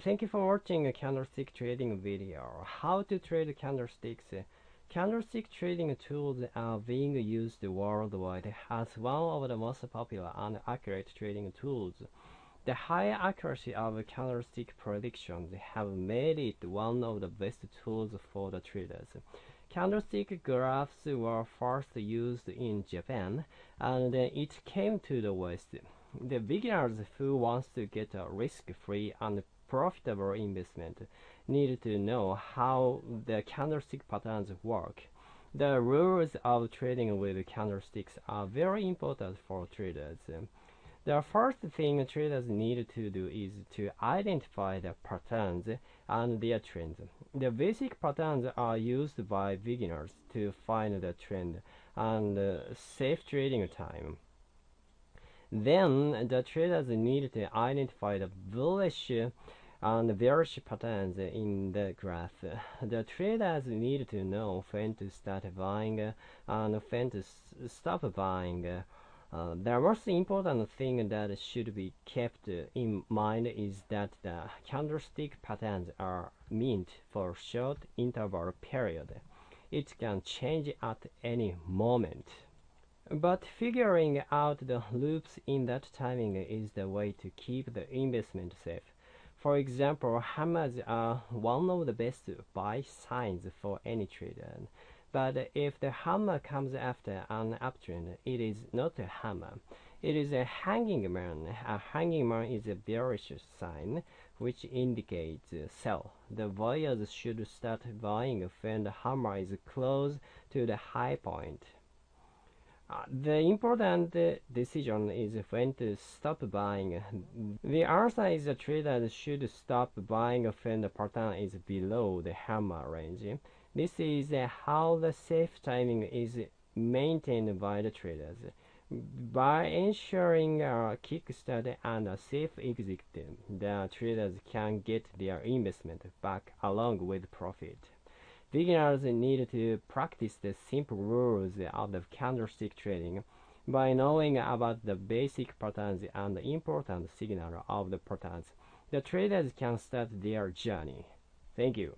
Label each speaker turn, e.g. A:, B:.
A: Thank you for watching a candlestick trading video. How to trade candlesticks. Candlestick trading tools are being used worldwide as one of the most popular and accurate trading tools. The high accuracy of candlestick predictions have made it one of the best tools for the traders. Candlestick graphs were first used in Japan, and then it came to the West. The beginners who wants to get a risk-free and profitable investment need to know how the candlestick patterns work. The rules of trading with candlesticks are very important for traders. The first thing traders need to do is to identify the patterns and their trends. The basic patterns are used by beginners to find the trend and uh, safe trading time. Then the traders need to identify the bullish and bearish patterns in the graph. The traders need to know when to start buying and when to stop buying. Uh, the most important thing that should be kept in mind is that the candlestick patterns are meant for short interval period. It can change at any moment. But figuring out the loops in that timing is the way to keep the investment safe. For example, hammers are one of the best buy signs for any trader. But if the hammer comes after an uptrend, it is not a hammer. It is a hanging man. A hanging man is a bearish sign, which indicates sell. The buyers should start buying when the hammer is close to the high point. Uh, the important decision is when to stop buying. The answer is the trader should stop buying when the pattern is below the hammer range. This is how the safe timing is maintained by the traders. By ensuring a kickstart and a safe exit, the traders can get their investment back along with profit. Beginners need to practice the simple rules of the candlestick trading by knowing about the basic patterns and the important signal of the patterns. The traders can start their journey. Thank you.